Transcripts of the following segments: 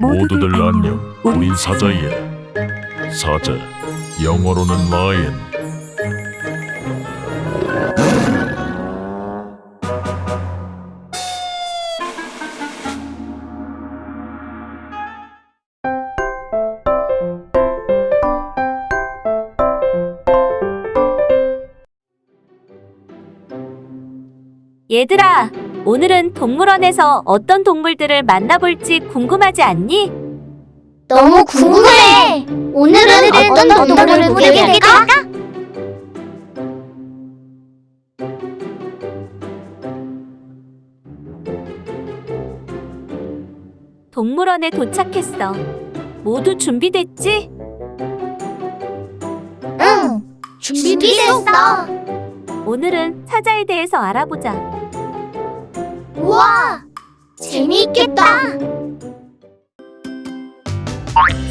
모두들 안녕. 우린 사자야. 사자. 영어로는 라이언. 얘들아, 오늘은 동물원에서 어떤 동물들을 만나볼지 궁금하지 않니? 너무 궁금해. 오늘은 어떤 동물을 보게 될까? 동물원에 도착했어. 모두 준비됐지? 응. 준비됐어. 오늘은 사자에 대해서 알아보자. 우와. 재미있겠다.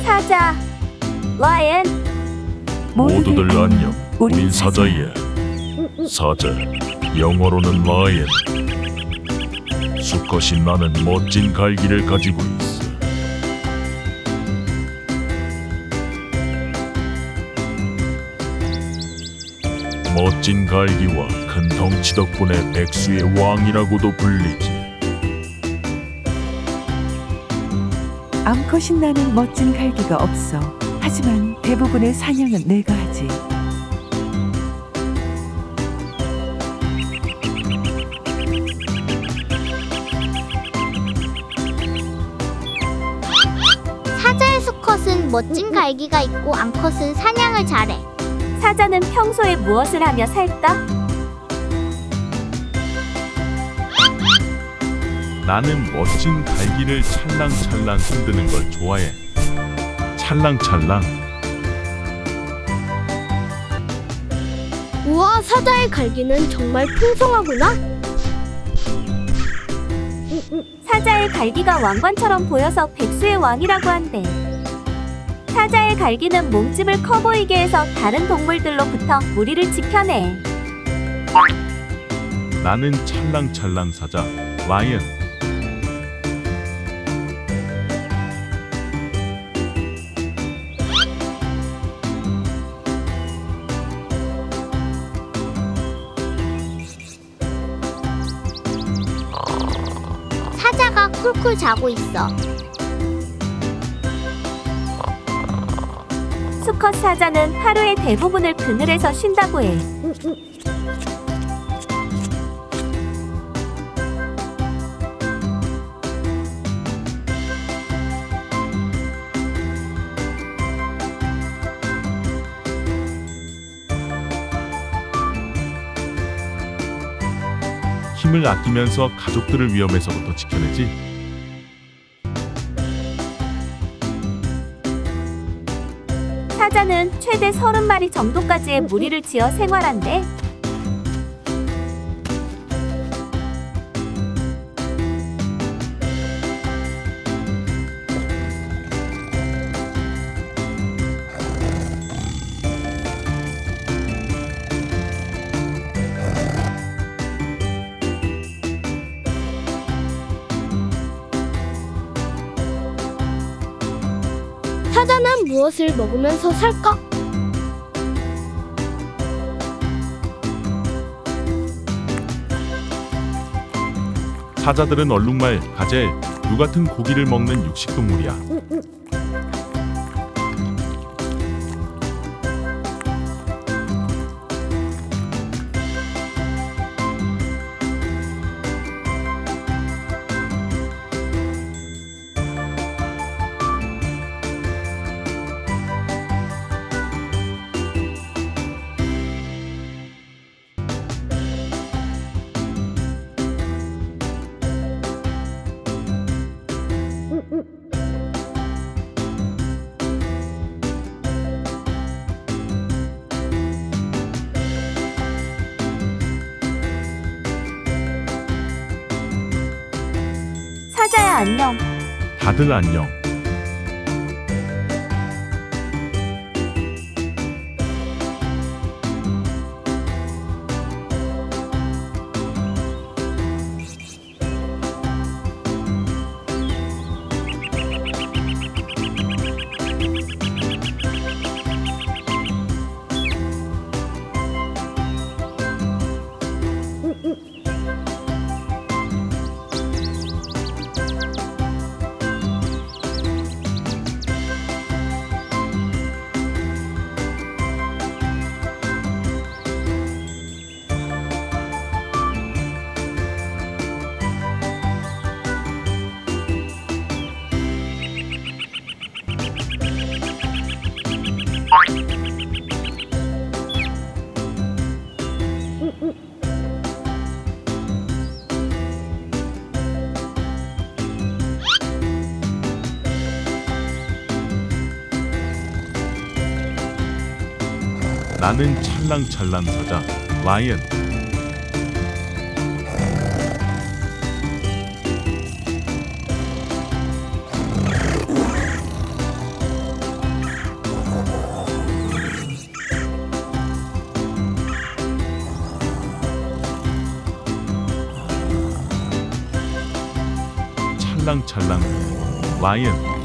사자, 라이언, 모두들 안녕. 우린 사자야. 사자. 영어로는 라이언. 수컷이 나는 멋진 갈기를 가지고 멋진 갈기와 큰 덩치 덕분에 백수의 왕이라고도 불리지. 암컷이 나는 멋진 갈기가 없어. 하지만 대부분의 사냥은 내가 하지. 사자의 수컷은 멋진 갈기가 있고 암컷은 사냥을 잘해. 사자는 평소에 무엇을 하며 살까? 나는 멋진 갈기를 찰랑찰랑 흔드는 걸 좋아해. 찰랑찰랑. 우와, 사자의 갈기는 정말 풍성하구나. 사자의 갈기가 왕관처럼 보여서 백수의 왕이라고 한대. 사자의 갈기는 몸집을 커 보이게 해서 다른 동물들로부터 무리를 지켜내. 나는 찰랑찰랑 사자 라이언. 사자가 쿨쿨 자고 있어. 수컷 사자는 하루의 대부분을 그늘에서 쉰다고 해. 힘을 아끼면서 가족들을 위험에서부터 지켜내지. 최대 30마리 정도까지의 무리를 지어 생활한대. 사자는 무엇을 먹으면서 살까? 사자들은 얼룩말, 가젤, 류 같은 고기를 먹는 육식동물이야. 사자 안녕. 다들 안녕. 나는 찰랑찰랑 사자 라이언. 찰랑찰랑 라이언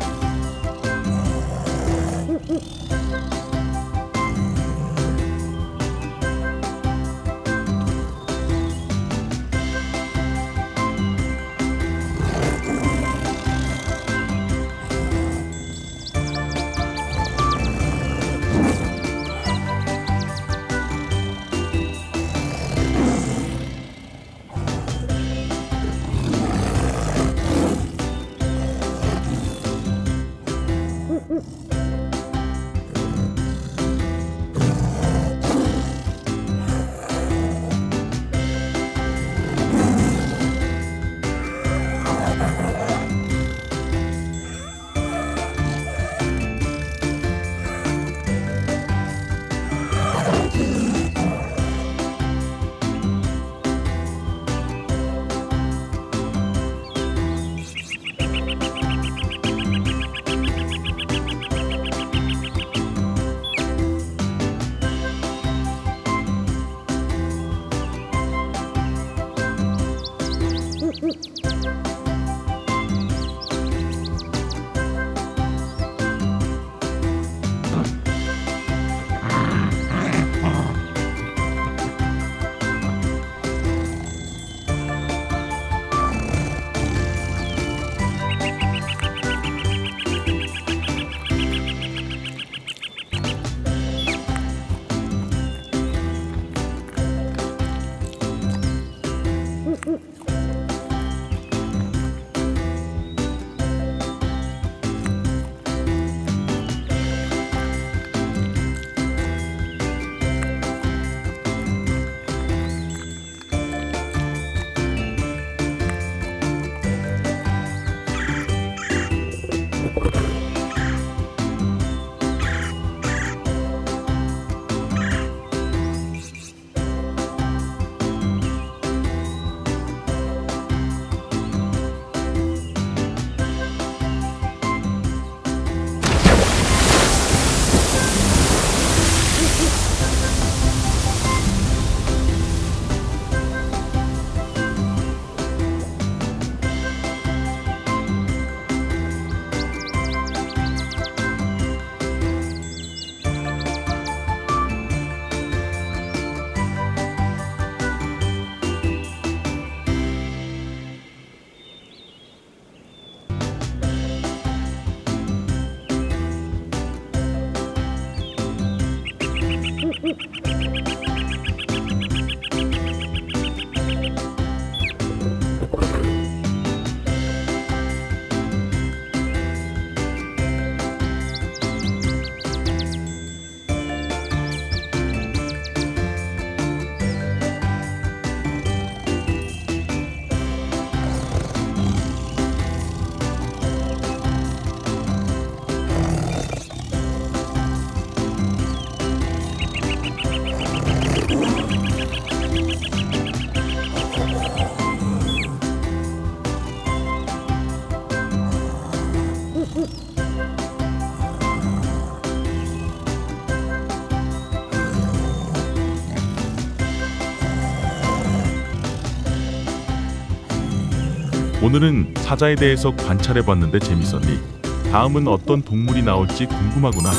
오늘은 사자에 대해서 관찰해봤는데 재밌었니? 다음은 어떤 동물이 나올지 궁금하구나.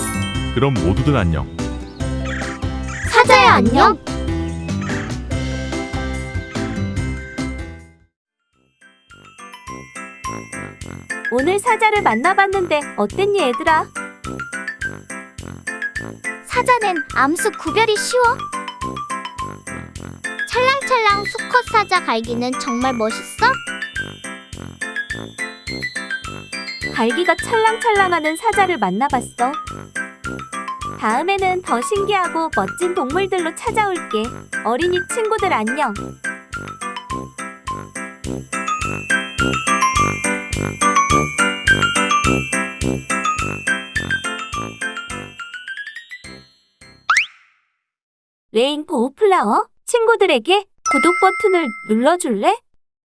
그럼 모두들 안녕. 사자야 안녕. 오늘 사자를 만나봤는데 어땠니 얘들아? 사자는 암수 구별이 쉬워. 찰랑찰랑 수컷 사자 갈기는 정말 멋있어. 갈기가 찰랑찰랑하는 사자를 만나봤어. 다음에는 더 신기하고 멋진 동물들로 찾아올게. 어린이 친구들 안녕. 레인보우 플라워 친구들에게 구독 버튼을 눌러줄래?